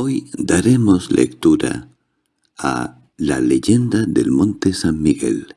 Hoy daremos lectura a La leyenda del Monte San Miguel,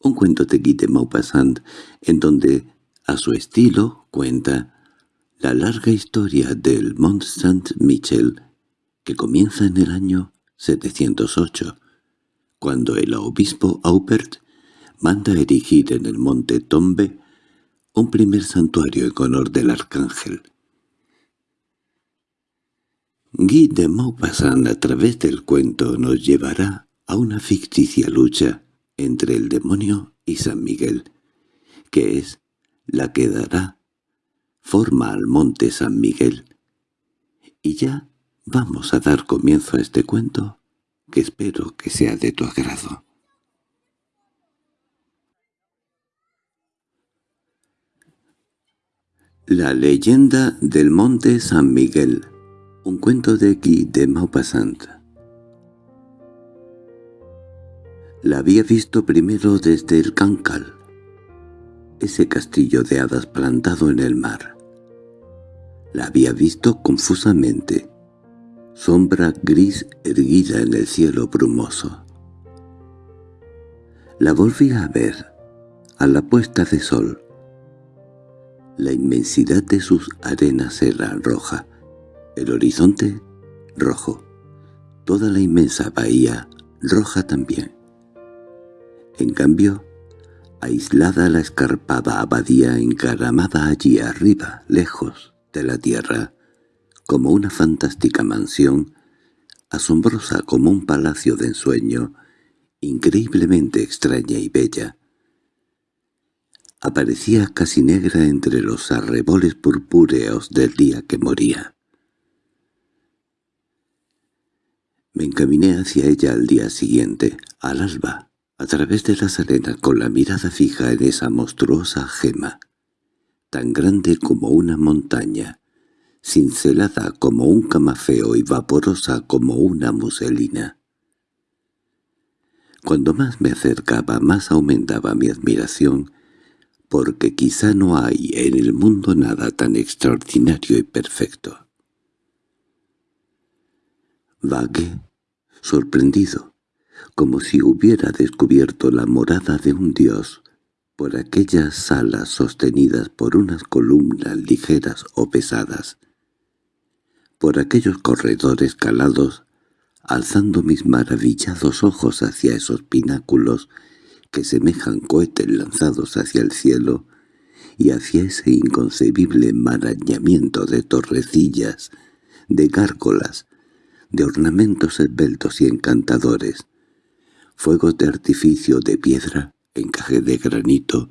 un cuento de Guy de Maupassant en donde, a su estilo, cuenta la larga historia del Mont Saint-Michel que comienza en el año 708, cuando el obispo Aubert manda erigir en el monte Tombe un primer santuario en honor del arcángel. Guy de Maupassant a través del cuento nos llevará a una ficticia lucha entre el demonio y San Miguel, que es la que dará forma al monte San Miguel. Y ya vamos a dar comienzo a este cuento, que espero que sea de tu agrado. La leyenda del monte San Miguel un cuento de Guy de Maupassant. La había visto primero desde el Cancal, ese castillo de hadas plantado en el mar. La había visto confusamente, sombra gris erguida en el cielo brumoso. La volví a ver, a la puesta de sol. La inmensidad de sus arenas era roja, el horizonte rojo, toda la inmensa bahía roja también. En cambio, aislada la escarpada abadía encaramada allí arriba, lejos de la tierra, como una fantástica mansión, asombrosa como un palacio de ensueño, increíblemente extraña y bella. Aparecía casi negra entre los arreboles purpúreos del día que moría. Me encaminé hacia ella al día siguiente, al alba, a través de las arenas con la mirada fija en esa monstruosa gema, tan grande como una montaña, cincelada como un camafeo y vaporosa como una muselina. Cuando más me acercaba, más aumentaba mi admiración, porque quizá no hay en el mundo nada tan extraordinario y perfecto. Vagué sorprendido, como si hubiera descubierto la morada de un dios por aquellas salas sostenidas por unas columnas ligeras o pesadas, por aquellos corredores calados, alzando mis maravillados ojos hacia esos pináculos que semejan cohetes lanzados hacia el cielo, y hacia ese inconcebible enmarañamiento de torrecillas, de gárgolas, de ornamentos esbeltos y encantadores, fuegos de artificio de piedra, encaje de granito,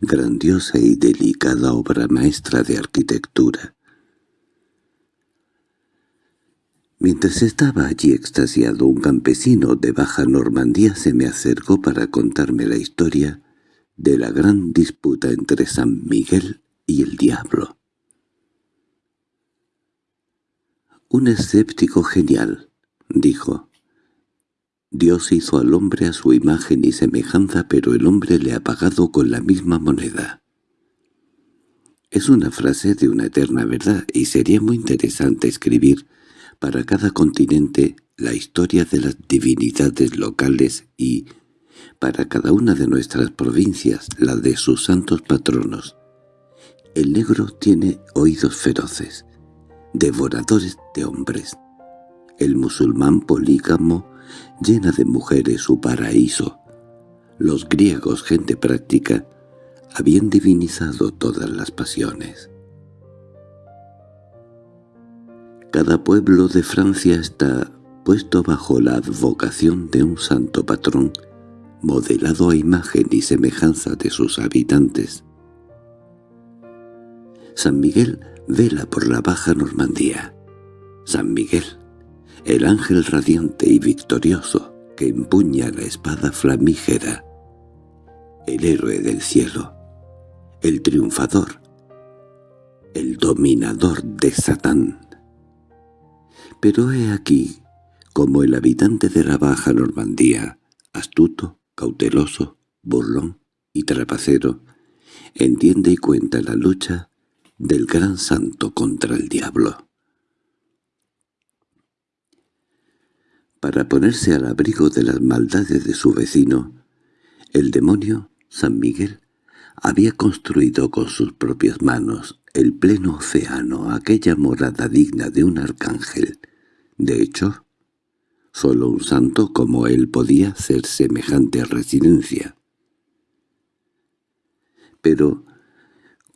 grandiosa y delicada obra maestra de arquitectura. Mientras estaba allí extasiado, un campesino de Baja Normandía se me acercó para contarme la historia de la gran disputa entre San Miguel y el diablo. «Un escéptico genial», dijo. «Dios hizo al hombre a su imagen y semejanza, pero el hombre le ha pagado con la misma moneda». Es una frase de una eterna verdad, y sería muy interesante escribir para cada continente la historia de las divinidades locales y, para cada una de nuestras provincias, la de sus santos patronos. El negro tiene oídos feroces, devoradores de hombres. El musulmán polígamo llena de mujeres su paraíso. Los griegos, gente práctica, habían divinizado todas las pasiones. Cada pueblo de Francia está puesto bajo la advocación de un santo patrón, modelado a imagen y semejanza de sus habitantes. San Miguel vela por la Baja Normandía. San Miguel, el ángel radiante y victorioso que empuña la espada flamígera, el héroe del cielo, el triunfador, el dominador de Satán. Pero he aquí como el habitante de la Baja Normandía, astuto, cauteloso, burlón y trapacero, entiende y cuenta la lucha del gran santo contra el diablo. Para ponerse al abrigo de las maldades de su vecino, el demonio, San Miguel, había construido con sus propias manos el pleno océano, aquella morada digna de un arcángel. De hecho, solo un santo como él podía hacer semejante residencia. Pero,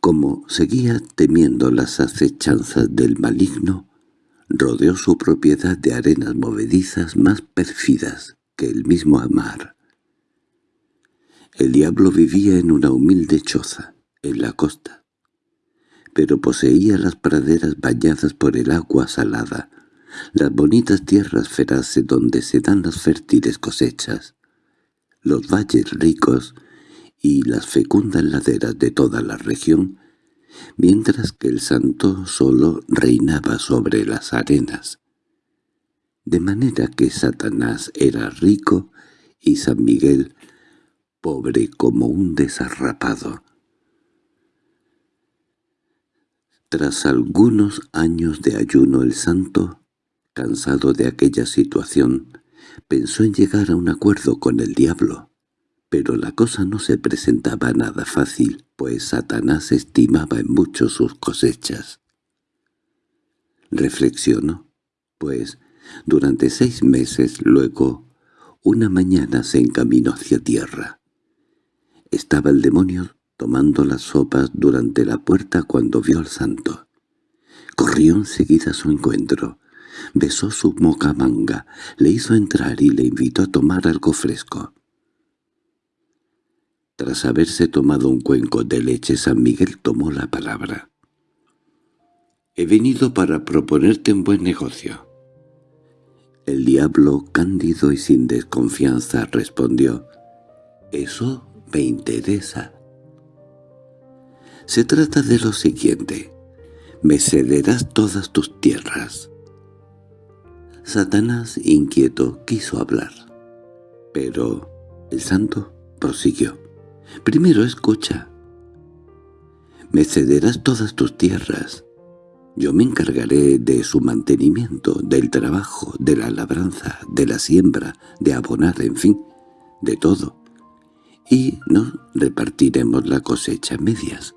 como seguía temiendo las acechanzas del maligno, rodeó su propiedad de arenas movedizas más pérfidas que el mismo amar. El diablo vivía en una humilde choza, en la costa, pero poseía las praderas bañadas por el agua salada, las bonitas tierras feraces donde se dan las fértiles cosechas, los valles ricos y las fecundas laderas de toda la región, mientras que el santo solo reinaba sobre las arenas. De manera que Satanás era rico y San Miguel pobre como un desarrapado. Tras algunos años de ayuno el santo, cansado de aquella situación, pensó en llegar a un acuerdo con el diablo. Pero la cosa no se presentaba nada fácil, pues Satanás estimaba en mucho sus cosechas. Reflexionó, pues, durante seis meses luego, una mañana se encaminó hacia tierra. Estaba el demonio tomando las sopas durante la puerta cuando vio al santo. Corrió enseguida a su encuentro, besó su mocamanga, le hizo entrar y le invitó a tomar algo fresco. Tras haberse tomado un cuenco de leche, San Miguel tomó la palabra. «He venido para proponerte un buen negocio». El diablo, cándido y sin desconfianza, respondió, «Eso me interesa». Se trata de lo siguiente. Me cederás todas tus tierras. Satanás, inquieto, quiso hablar. Pero el santo prosiguió. Primero escucha. Me cederás todas tus tierras. Yo me encargaré de su mantenimiento, del trabajo, de la labranza, de la siembra, de abonar, en fin, de todo. Y nos repartiremos la cosecha en medias.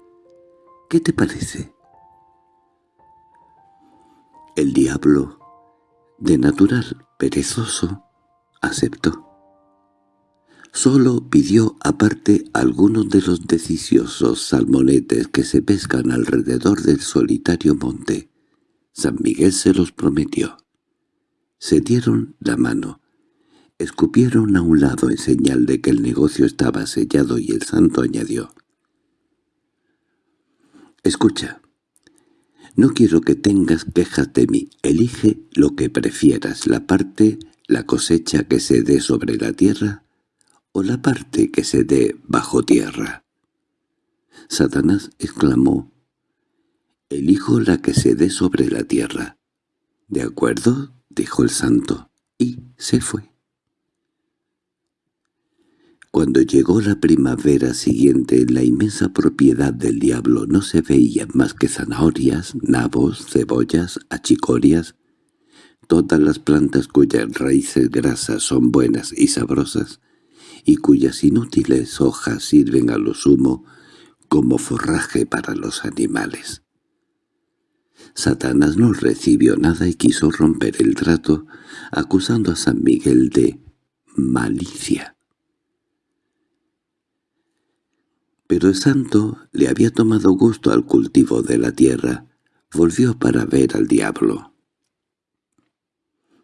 ¿Qué te parece? El diablo, de natural perezoso, aceptó. Solo pidió aparte algunos de los deliciosos salmonetes que se pescan alrededor del solitario monte. San Miguel se los prometió. Se dieron la mano. Escupieron a un lado en señal de que el negocio estaba sellado y el santo añadió. «Escucha, no quiero que tengas quejas de mí. Elige lo que prefieras, la parte, la cosecha que se dé sobre la tierra o la parte que se dé bajo tierra. Satanás exclamó, «Elijo la que se dé sobre la tierra». «De acuerdo», dijo el santo, y se fue. Cuando llegó la primavera siguiente en la inmensa propiedad del diablo no se veían más que zanahorias, nabos, cebollas, achicorias, todas las plantas cuyas raíces grasas son buenas y sabrosas, y cuyas inútiles hojas sirven a lo sumo como forraje para los animales. Satanás no recibió nada y quiso romper el trato, acusando a San Miguel de malicia. Pero el santo le había tomado gusto al cultivo de la tierra. Volvió para ver al diablo.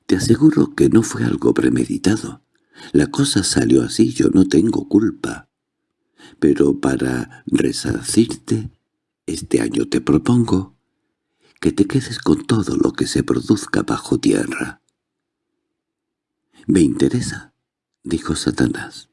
«Te aseguro que no fue algo premeditado. La cosa salió así, yo no tengo culpa. Pero para resarcirte, este año te propongo que te quedes con todo lo que se produzca bajo tierra. —Me interesa —dijo Satanás.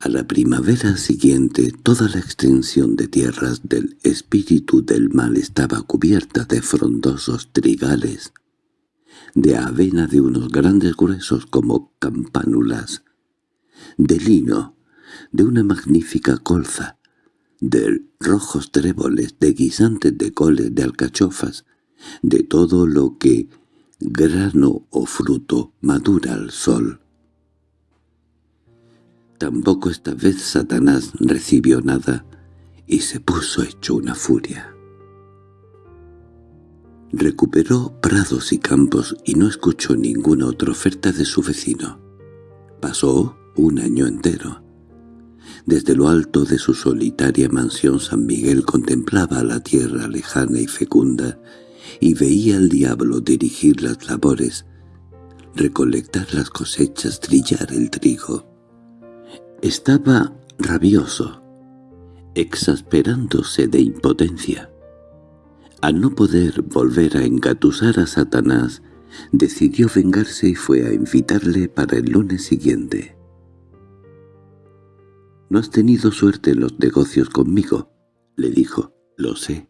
A la primavera siguiente toda la extensión de tierras del espíritu del mal estaba cubierta de frondosos trigales de avena de unos grandes gruesos como campánulas, de lino, de una magnífica colza, de rojos tréboles, de guisantes de coles, de alcachofas, de todo lo que grano o fruto madura al sol. Tampoco esta vez Satanás recibió nada y se puso hecho una furia. Recuperó prados y campos y no escuchó ninguna otra oferta de su vecino. Pasó un año entero. Desde lo alto de su solitaria mansión San Miguel contemplaba la tierra lejana y fecunda y veía al diablo dirigir las labores, recolectar las cosechas, trillar el trigo. Estaba rabioso, exasperándose de impotencia. Al no poder volver a engatusar a Satanás, decidió vengarse y fue a invitarle para el lunes siguiente. «No has tenido suerte en los negocios conmigo», le dijo. «Lo sé.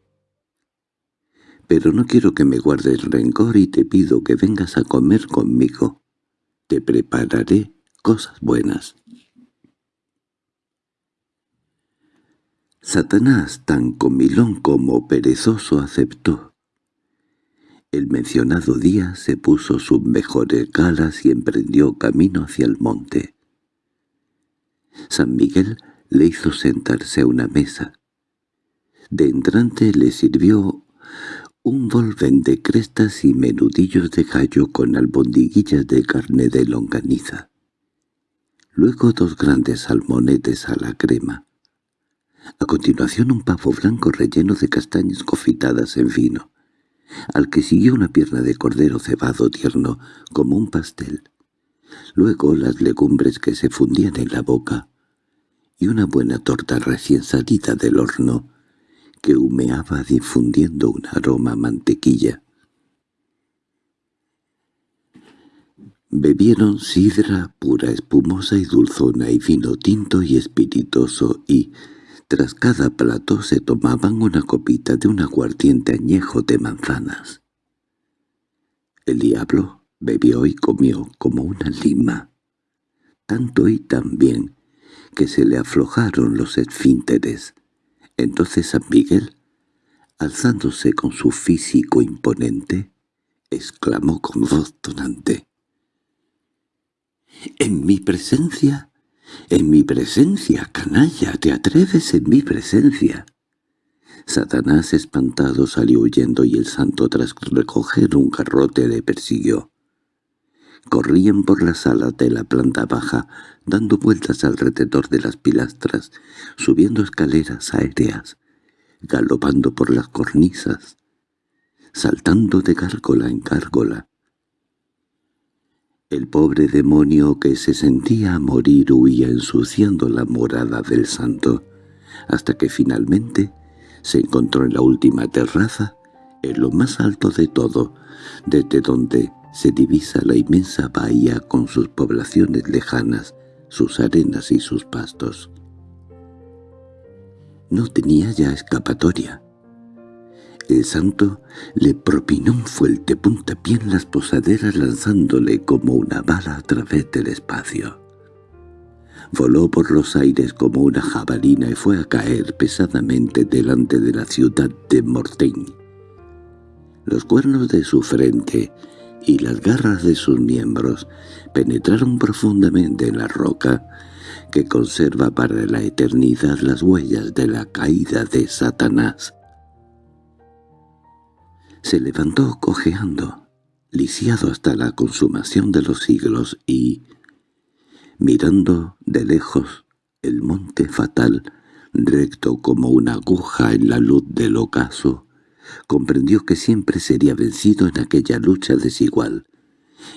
Pero no quiero que me guardes rencor y te pido que vengas a comer conmigo. Te prepararé cosas buenas». Satanás, tan comilón como perezoso, aceptó. El mencionado día se puso sus mejores galas y emprendió camino hacia el monte. San Miguel le hizo sentarse a una mesa. De entrante le sirvió un volven de crestas y menudillos de gallo con albondiguillas de carne de longaniza. Luego dos grandes salmonetes a la crema. A continuación un pavo blanco relleno de castañas confitadas en vino, al que siguió una pierna de cordero cebado tierno como un pastel. Luego las legumbres que se fundían en la boca, y una buena torta recién salida del horno, que humeaba difundiendo un aroma mantequilla. Bebieron sidra pura, espumosa y dulzona, y vino tinto y espirituoso, y, tras cada plato se tomaban una copita de un aguardiente añejo de manzanas. El diablo bebió y comió como una lima, tanto y tan bien que se le aflojaron los esfínteres. Entonces San Miguel, alzándose con su físico imponente, exclamó con voz tonante. «¿En mi presencia —¡En mi presencia, canalla! ¿Te atreves en mi presencia? Satanás espantado salió huyendo y el santo tras recoger un garrote le persiguió. Corrían por las salas de la planta baja, dando vueltas alrededor de las pilastras, subiendo escaleras aéreas, galopando por las cornisas, saltando de gárgola en gárgola, el pobre demonio que se sentía a morir huía ensuciando la morada del santo, hasta que finalmente se encontró en la última terraza, en lo más alto de todo, desde donde se divisa la inmensa bahía con sus poblaciones lejanas, sus arenas y sus pastos. No tenía ya escapatoria. El santo le propinó un fuerte puntapié en las posaderas lanzándole como una bala a través del espacio. Voló por los aires como una jabalina y fue a caer pesadamente delante de la ciudad de Mortain. Los cuernos de su frente y las garras de sus miembros penetraron profundamente en la roca que conserva para la eternidad las huellas de la caída de Satanás. Se levantó cojeando, lisiado hasta la consumación de los siglos y, mirando de lejos el monte fatal, recto como una aguja en la luz del ocaso, comprendió que siempre sería vencido en aquella lucha desigual,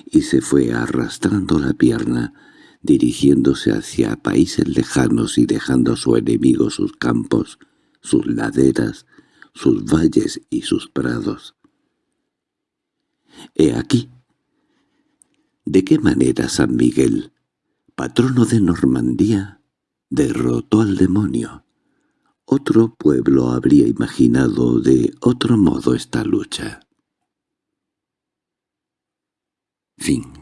y se fue arrastrando la pierna, dirigiéndose hacia países lejanos y dejando a su enemigo sus campos, sus laderas, sus valles y sus prados. He aquí. ¿De qué manera San Miguel, patrono de Normandía, derrotó al demonio? Otro pueblo habría imaginado de otro modo esta lucha. Fin